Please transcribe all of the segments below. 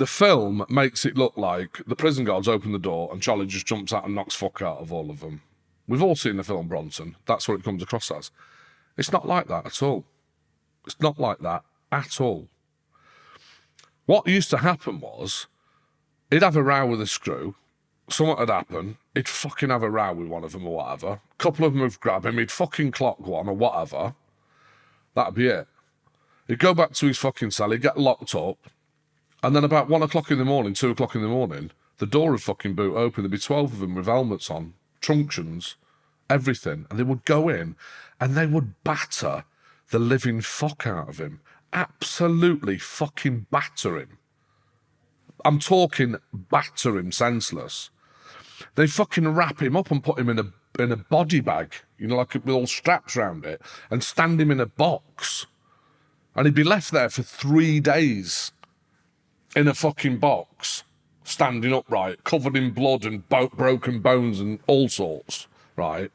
the film makes it look like the prison guards open the door and Charlie just jumps out and knocks fuck out of all of them. We've all seen the film Bronson. That's what it comes across as. It's not like that at all. It's not like that at all. What used to happen was he'd have a row with a screw, something had happened, he'd fucking have a row with one of them or whatever. A couple of them would grab him, he'd fucking clock one or whatever. That'd be it. He'd go back to his fucking cell, he'd get locked up, and then about one o'clock in the morning, two o'clock in the morning, the door would fucking boot open. There'd be 12 of them with helmets on, truncheons, everything. And they would go in and they would batter the living fuck out of him. Absolutely fucking batter him. I'm talking batter him senseless. They fucking wrap him up and put him in a in a body bag, you know, like with all straps around it, and stand him in a box. And he'd be left there for three days in a fucking box, standing upright, covered in blood and bo- broken bones and all sorts, right?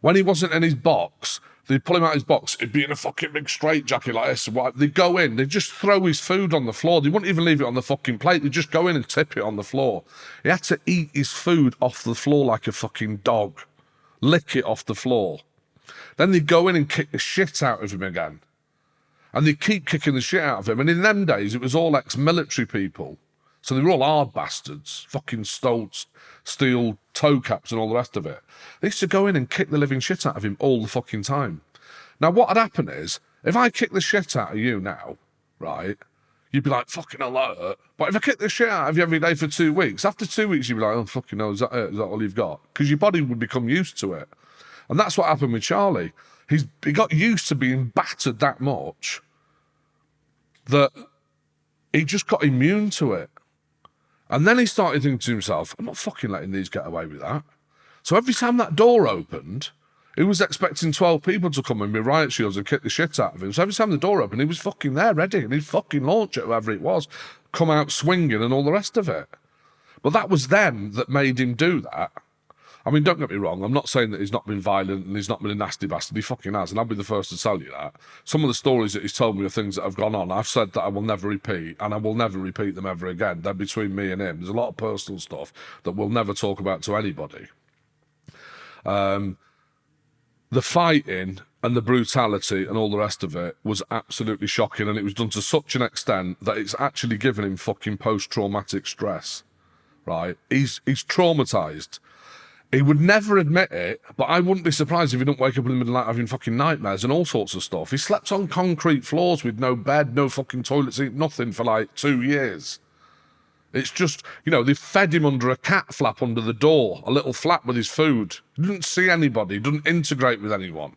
When he wasn't in his box, they'd pull him out of his box, he'd be in a fucking big straitjacket like this. They'd go in, they'd just throw his food on the floor. They wouldn't even leave it on the fucking plate. They'd just go in and tip it on the floor. He had to eat his food off the floor like a fucking dog, lick it off the floor. Then they'd go in and kick the shit out of him again. And they keep kicking the shit out of him. And in them days, it was all ex-military people. So they were all hard bastards, fucking stole steel toe caps and all the rest of it. They used to go in and kick the living shit out of him all the fucking time. Now, what would happen is, if I kick the shit out of you now, right, you'd be like, fucking alert. But if I kick the shit out of you every day for two weeks, after two weeks, you'd be like, oh, fucking hell, is that it? Is that all you've got? Because your body would become used to it. And that's what happened with Charlie. He's, he got used to being battered that much that he just got immune to it. And then he started thinking to himself, I'm not fucking letting these get away with that. So every time that door opened, he was expecting 12 people to come in with riot shields and kick the shit out of him. So every time the door opened, he was fucking there ready and he'd fucking launch it, whoever it was, come out swinging and all the rest of it. But that was them that made him do that. I mean, don't get me wrong. I'm not saying that he's not been violent and he's not been a nasty bastard. He fucking has, and I'll be the first to tell you that. Some of the stories that he's told me are things that have gone on. I've said that I will never repeat, and I will never repeat them ever again. They're between me and him. There's a lot of personal stuff that we'll never talk about to anybody. Um, the fighting and the brutality and all the rest of it was absolutely shocking, and it was done to such an extent that it's actually given him fucking post-traumatic stress. Right? He's he's traumatized he would never admit it, but I wouldn't be surprised if he didn't wake up in the middle of the night having fucking nightmares and all sorts of stuff. He slept on concrete floors with no bed, no fucking toilet seat, nothing for like two years. It's just, you know, they fed him under a cat flap under the door, a little flap with his food. He didn't see anybody, didn't integrate with anyone.